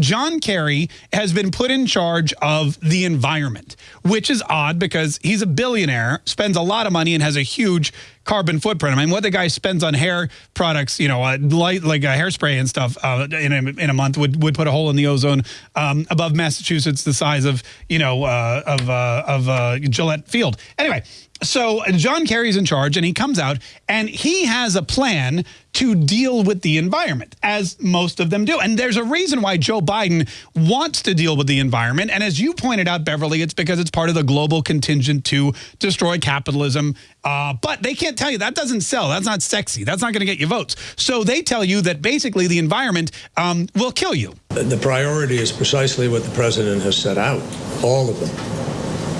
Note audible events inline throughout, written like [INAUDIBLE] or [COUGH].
John Kerry has been put in charge of the environment, which is odd because he's a billionaire, spends a lot of money, and has a huge carbon footprint. I mean, what the guy spends on hair products, you know, uh, light like a hairspray and stuff uh, in, a, in a month would, would put a hole in the ozone um, above Massachusetts the size of, you know, uh, of, uh, of uh, Gillette Field. Anyway, so John Kerry's in charge and he comes out and he has a plan to deal with the environment, as most of them do. And there's a reason why Joe Biden wants to deal with the environment. And as you pointed out, Beverly, it's because it's part of the global contingent to destroy capitalism. Uh, but they can't tell you that doesn't sell. That's not sexy. That's not going to get you votes. So they tell you that basically the environment um, will kill you. The priority is precisely what the president has set out, all of them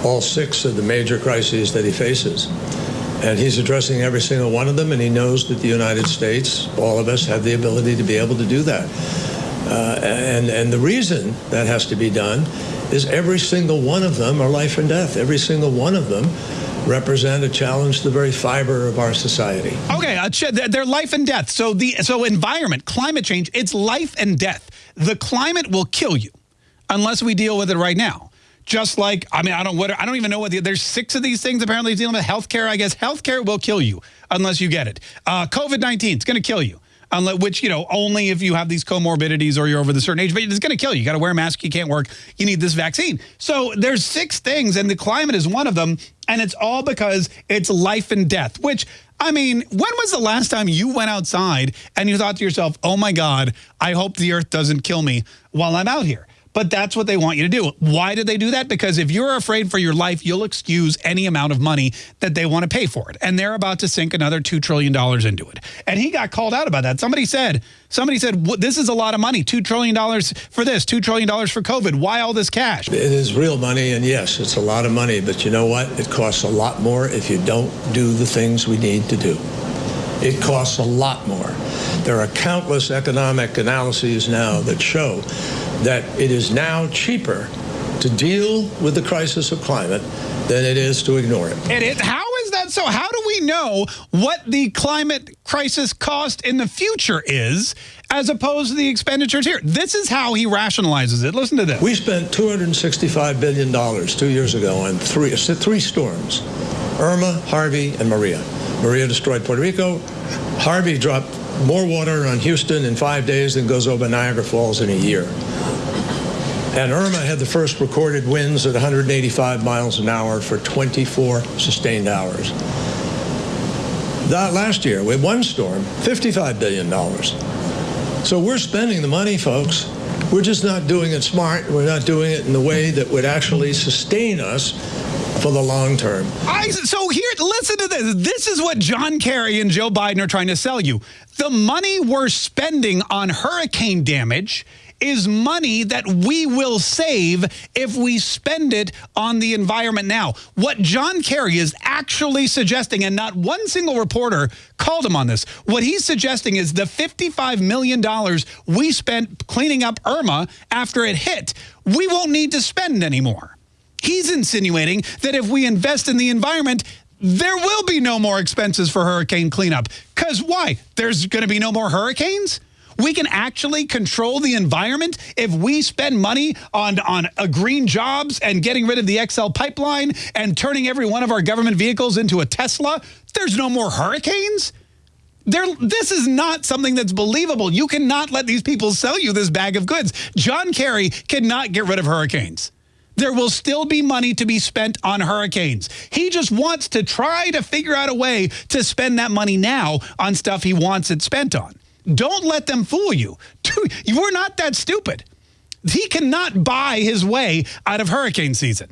all six of the major crises that he faces. And he's addressing every single one of them, and he knows that the United States, all of us, have the ability to be able to do that. Uh, and, and the reason that has to be done is every single one of them are life and death. Every single one of them represent a challenge to the very fiber of our society. Okay, uh, they're life and death. So the so environment, climate change, it's life and death. The climate will kill you unless we deal with it right now just like, I mean, I don't what I don't even know what the, there's six of these things apparently dealing with healthcare. I guess healthcare will kill you unless you get it. Uh, COVID-19 it's going to kill you. Unless, which, you know, only if you have these comorbidities or you're over the certain age, but it's going to kill you. You got to wear a mask. You can't work. You need this vaccine. So there's six things, and the climate is one of them. And it's all because it's life and death, which I mean, when was the last time you went outside and you thought to yourself, oh my God, I hope the earth doesn't kill me while I'm out here? But that's what they want you to do. Why do they do that? Because if you're afraid for your life, you'll excuse any amount of money that they want to pay for it. And they're about to sink another $2 trillion into it. And he got called out about that. Somebody said, somebody said, this is a lot of money, $2 trillion for this, $2 trillion for COVID. Why all this cash? It is real money. And yes, it's a lot of money. But you know what? It costs a lot more if you don't do the things we need to do. It costs a lot more. There are countless economic analyses now that show that it is now cheaper to deal with the crisis of climate than it is to ignore it. And it, how is that so? How do we know what the climate crisis cost in the future is as opposed to the expenditures here? This is how he rationalizes it. Listen to this. We spent $265 billion two years ago on three, three storms, Irma, Harvey, and Maria. Maria destroyed Puerto Rico. Harvey dropped more water on Houston in five days than goes over Niagara Falls in a year. And Irma had the first recorded winds at 185 miles an hour for 24 sustained hours. That last year, with one storm, $55 billion. So we're spending the money, folks. We're just not doing it smart. We're not doing it in the way that would actually sustain us for the long term. I, so here, listen to this. This is what John Kerry and Joe Biden are trying to sell you. The money we're spending on hurricane damage is money that we will save if we spend it on the environment now. What John Kerry is actually suggesting, and not one single reporter called him on this, what he's suggesting is the $55 million we spent cleaning up Irma after it hit, we won't need to spend anymore. He's insinuating that if we invest in the environment, there will be no more expenses for hurricane cleanup. Because why? There's going to be no more hurricanes? We can actually control the environment if we spend money on, on a green jobs and getting rid of the XL pipeline and turning every one of our government vehicles into a Tesla. There's no more hurricanes? There, this is not something that's believable. You cannot let these people sell you this bag of goods. John Kerry cannot get rid of hurricanes there will still be money to be spent on hurricanes. He just wants to try to figure out a way to spend that money now on stuff he wants it spent on. Don't let them fool you. [LAUGHS] You are not that stupid. He cannot buy his way out of hurricane season.